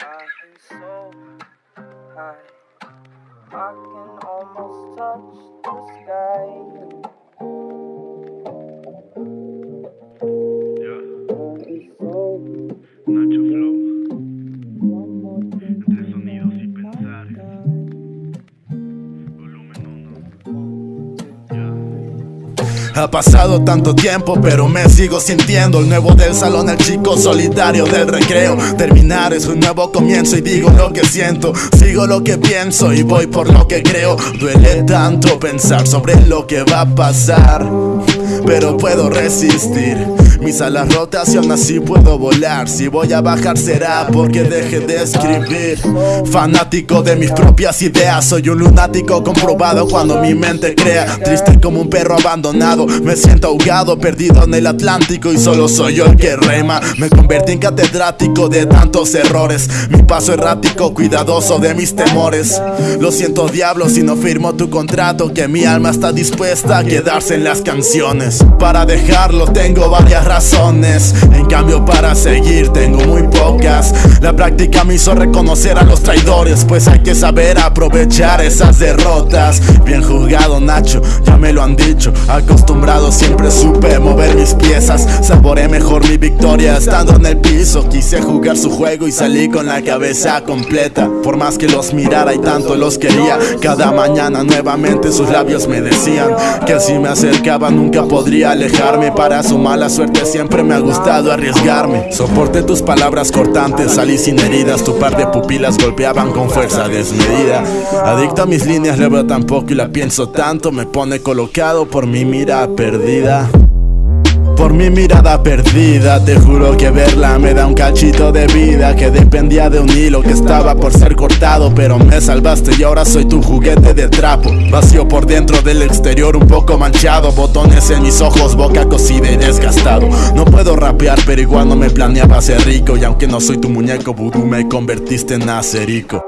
flying so high. I can almost touch the sky. Ha pasado tanto tiempo, pero me sigo sintiendo el nuevo del salón, el chico solitario del recreo. Terminar es un nuevo comienzo y digo lo que siento, sigo lo que pienso y voy por lo que creo. Duele tanto pensar sobre lo que va a pasar, pero puedo resistir. Mis alas rotas y aún así puedo volar. Si voy a bajar será porque deje de escribir. Fanático de mis propias ideas, soy un lunático comprobado cuando mi mente crea. Triste como un perro abandonado, me siento ahogado, perdido en el Atlántico y solo soy yo el que rema. Me convertí en catedrático de tantos errores. Mi paso errático, cuidadoso de mis temores. Lo siento, diablo, si no firmo tu contrato, que mi alma está dispuesta a quedarse en las canciones. Para dejarlo tengo varias razones, en cambio para seguir tengo muy pocas. La práctica me hizo reconocer a los traidores, pues hay que saber aprovechar esas derrotas. Bien jugado, Nacho, ya me lo han dicho. Acostumbrado siempre supe mover mis piezas. Saboré mejor mi victoria estando en el piso. Quise jugar su juego y salí con la cabeza completa. Por más que los mirara y tanto los quería, cada mañana nuevamente sus labios me decían que si me acercaba nunca podría alejarme. Para su mala suerte siempre me ha gustado arriesgarme. Soporté tus palabras cortantes, sin heridas. Tu par de pupilas golpeaban con fuerza desmedida. Adicto a mis líneas, le veo tan poco y la pienso tanto. Me pone colocado por mi mira perdida. Por mi mirada perdida, te juro que verla me da un cachito de vida Que dependía de un hilo que estaba por ser cortado Pero me salvaste y ahora soy tu juguete de trapo. Vacío por dentro del exterior un poco manchado Botones en mis ojos, boca cocida y desgastado. No puedo rapear pero igual no me planeaba ser rico Y aunque no soy tu muñeco vudú me convertiste en acerico